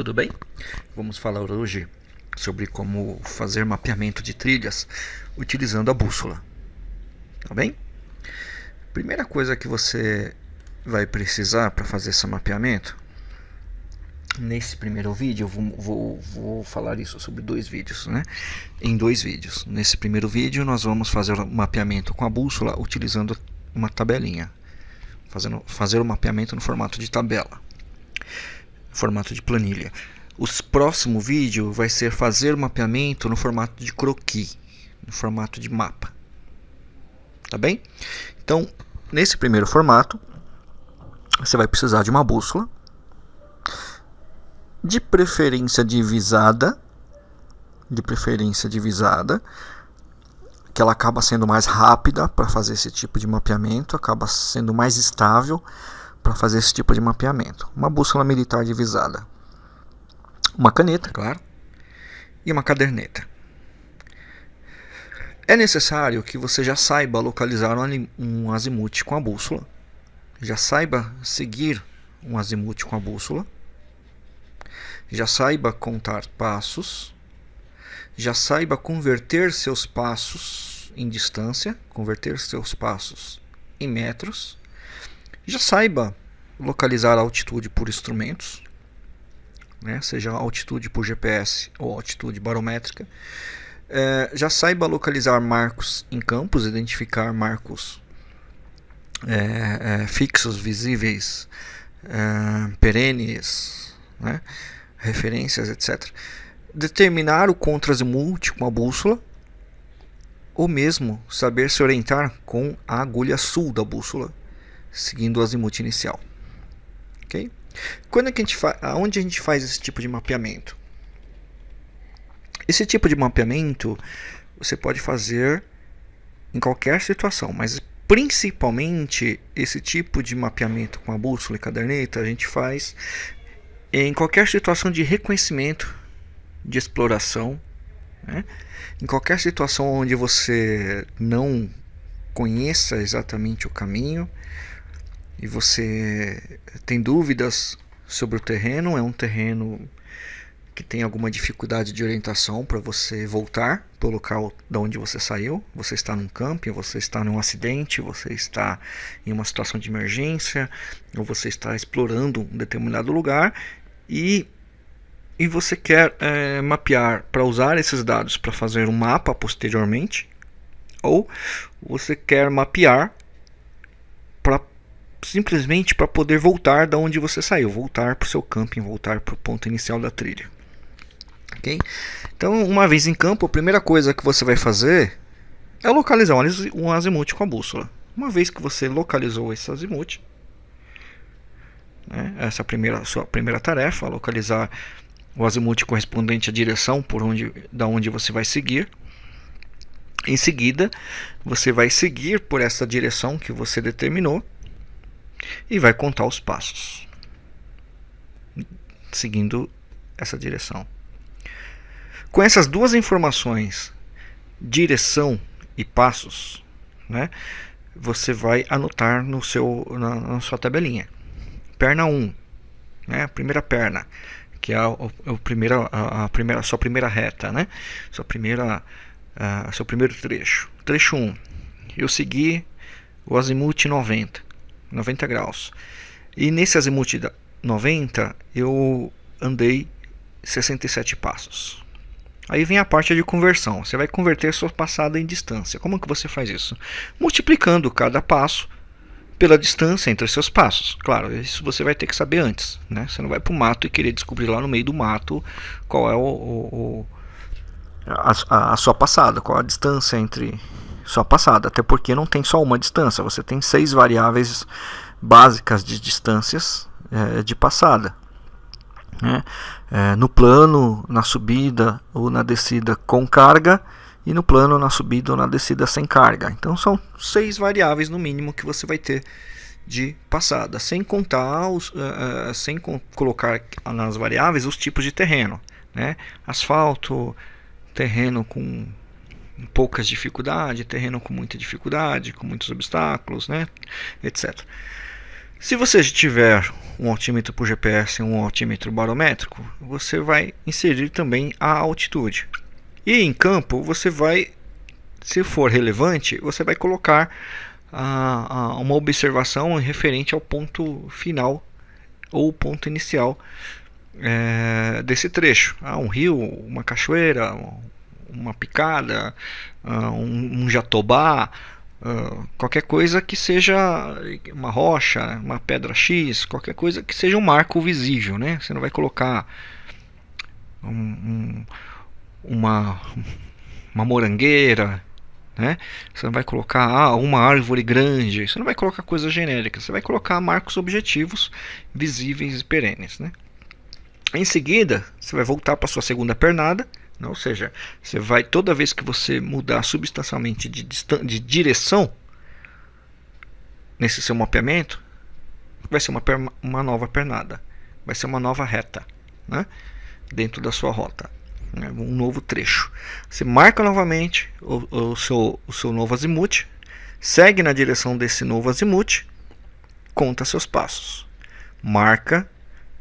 tudo bem? Vamos falar hoje sobre como fazer mapeamento de trilhas utilizando a bússola. Tá bem? Primeira coisa que você vai precisar para fazer esse mapeamento, nesse primeiro vídeo, eu vou, vou, vou, falar isso sobre dois vídeos, né? Em dois vídeos. Nesse primeiro vídeo nós vamos fazer o mapeamento com a bússola utilizando uma tabelinha. Fazendo, fazer o mapeamento no formato de tabela formato de planilha. O próximo vídeo vai ser fazer mapeamento no formato de croquis, no formato de mapa. Tá bem? Então, nesse primeiro formato, você vai precisar de uma bússola, de preferência divisada, de preferência divisada, que ela acaba sendo mais rápida para fazer esse tipo de mapeamento, acaba sendo mais estável para fazer esse tipo de mapeamento. Uma bússola militar divisada. Uma caneta, claro, e uma caderneta. É necessário que você já saiba localizar um azimuth com a bússola, já saiba seguir um azimuth com a bússola, já saiba contar passos, já saiba converter seus passos em distância, converter seus passos em metros, já saiba localizar a altitude por instrumentos, né, seja altitude por GPS ou altitude barométrica. É, já saiba localizar marcos em campos, identificar marcos é, é, fixos, visíveis, é, perenes, né, referências, etc. Determinar o contrazimuth com a bússola, ou mesmo saber se orientar com a agulha sul da bússola, seguindo o azimuth inicial ok? Quando é que a gente aonde a gente faz esse tipo de mapeamento? Esse tipo de mapeamento você pode fazer em qualquer situação, mas principalmente esse tipo de mapeamento com a bússola e caderneta a gente faz em qualquer situação de reconhecimento, de exploração, né? em qualquer situação onde você não conheça exatamente o caminho, e você tem dúvidas sobre o terreno, é um terreno que tem alguma dificuldade de orientação para você voltar para o local da onde você saiu. Você está num camping, você está num acidente, você está em uma situação de emergência, ou você está explorando um determinado lugar? E, e você quer é, mapear para usar esses dados para fazer um mapa posteriormente, ou você quer mapear simplesmente para poder voltar da onde você saiu, voltar para o seu camping, voltar para o ponto inicial da trilha. Ok? Então, uma vez em campo, a primeira coisa que você vai fazer é localizar um azimuth com a bússola. Uma vez que você localizou esse azimuth, né, essa é a primeira, sua primeira tarefa, localizar o azimuth correspondente à direção por onde, da onde você vai seguir. Em seguida, você vai seguir por essa direção que você determinou e vai contar os passos seguindo essa direção. Com essas duas informações, direção e passos, né, você vai anotar no seu, na, na sua tabelinha. Perna 1, né, a primeira perna, que é a, a, primeira, a, a primeira, sua primeira reta, né, sua primeira, a, seu primeiro trecho. Trecho 1, eu segui o azimuth 90. 90 graus. E nesse azimuth 90 eu andei 67 passos. Aí vem a parte de conversão. Você vai converter sua passada em distância. Como que você faz isso? Multiplicando cada passo pela distância entre os seus passos. Claro, isso você vai ter que saber antes. Né? Você não vai para o mato e querer descobrir lá no meio do mato qual é o, o, o a, a, sua passada, qual a distância entre sua passada, até porque não tem só uma distância, você tem seis variáveis básicas de distâncias é, de passada. Né? É, no plano, na subida ou na descida com carga e no plano, na subida ou na descida sem carga. Então são seis variáveis no mínimo que você vai ter de passada, sem contar os, uh, uh, sem colocar nas variáveis os tipos de terreno, né? asfalto, terreno com poucas dificuldades, terreno com muita dificuldade, com muitos obstáculos, né, etc. Se você tiver um altímetro por GPS e um altímetro barométrico, você vai inserir também a altitude. E em campo, você vai, se for relevante, você vai colocar uma observação referente ao ponto final ou ponto inicial é, desse trecho. Ah, um rio, uma cachoeira, uma picada, uh, um, um, jatobá, uh, qualquer coisa que seja uma rocha, uma pedra X, qualquer coisa que seja um marco visível. Né? Você não vai colocar um, um, uma, uma morangueira, né? Você não vai colocar ah, uma árvore grande, você não vai colocar coisas genéricas, você vai colocar marcos objetivos visíveis e perenes. Né? Em seguida, você vai voltar para sua segunda pernada? Ou seja, você vai toda vez que você mudar substancialmente de, de direção nesse seu mapeamento, vai ser uma, uma nova pernada, vai ser uma nova reta né? dentro da sua rota, né? um novo trecho. Você marca novamente o, o, seu, o seu novo azimuth, segue na direção desse novo azimuth, conta seus passos, marca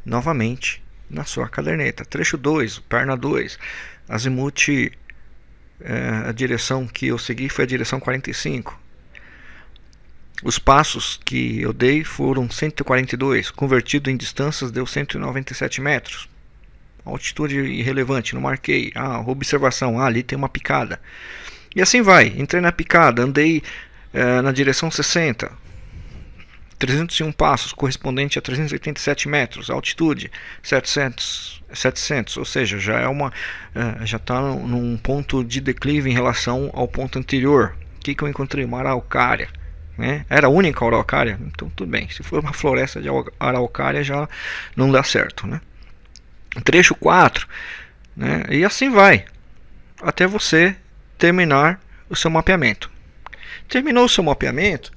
novamente na sua caderneta. Trecho 2, perna 2, azimuth, é, a direção que eu segui foi a direção 45. Os passos que eu dei foram 142, convertido em distâncias deu 197 metros. Altitude irrelevante, não marquei. Ah, observação, ah, ali tem uma picada. E assim vai, entrei na picada, andei é, na direção 60, 301 passos, correspondente a 387 metros, altitude 700, 700 ou seja, já é uma uh, já está num ponto de declive em relação ao ponto anterior. O que, que eu encontrei? Uma araucária. Né? Era a única araucária? Então tudo bem. Se for uma floresta de araucária já não dá certo. Né? Trecho 4. Né? E assim vai. Até você terminar o seu mapeamento. Terminou o seu mapeamento,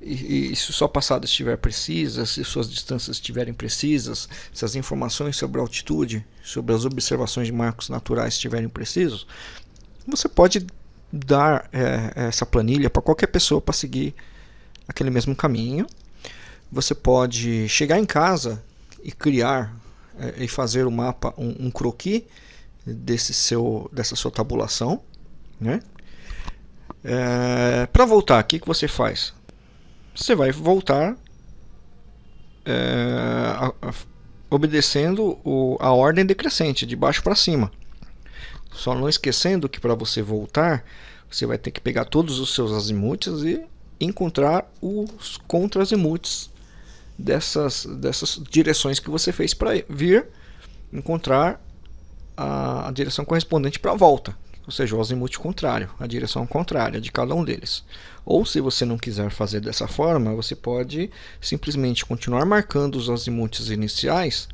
e, e, se sua passada estiver precisa, se suas distâncias estiverem precisas, se as informações sobre a altitude, sobre as observações de marcos naturais estiverem precisos, você pode dar é, essa planilha para qualquer pessoa para seguir aquele mesmo caminho. Você pode chegar em casa e criar é, e fazer o um mapa, um, um croquis desse seu, dessa sua tabulação. Né? É, para voltar, o que, que você faz? Você vai voltar é, a, a, obedecendo o, a ordem decrescente, de baixo para cima. Só não esquecendo que para você voltar, você vai ter que pegar todos os seus azimuths e encontrar os contra-azimuths dessas, dessas direções que você fez para vir, encontrar a, a direção correspondente para a volta ou seja, o azimuth contrário, a direção contrária de cada um deles. Ou se você não quiser fazer dessa forma, você pode simplesmente continuar marcando os azimuths iniciais,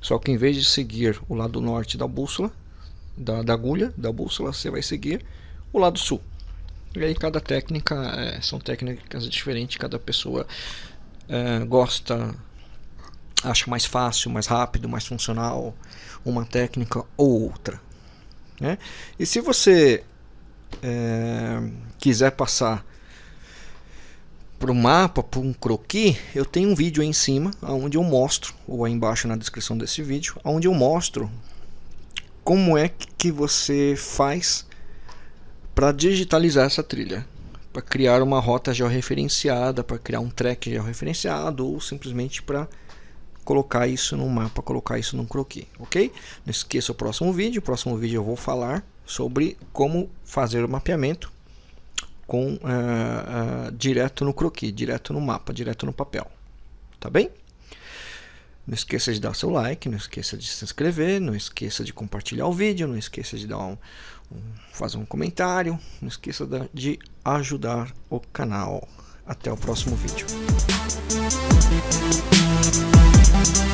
só que em vez de seguir o lado norte da bússola, da, da agulha da bússola, você vai seguir o lado sul. E aí cada técnica, é, são técnicas diferentes, cada pessoa é, gosta, acha mais fácil, mais rápido, mais funcional uma técnica ou outra. Né? E se você é, quiser passar para o mapa, para um croquis, eu tenho um vídeo aí em cima, onde eu mostro, ou aí embaixo na descrição desse vídeo, onde eu mostro como é que você faz para digitalizar essa trilha para criar uma rota georreferenciada, para criar um track georreferenciado ou simplesmente para colocar isso no mapa, colocar isso num croquis, ok? Não esqueça o próximo vídeo, o próximo vídeo eu vou falar sobre como fazer o mapeamento com uh, uh, direto no croquis, direto no mapa, direto no papel, tá bem? Não esqueça de dar seu like, não esqueça de se inscrever, não esqueça de compartilhar o vídeo, não esqueça de dar um, um fazer um comentário, não esqueça de ajudar o canal. Até o próximo vídeo. We'll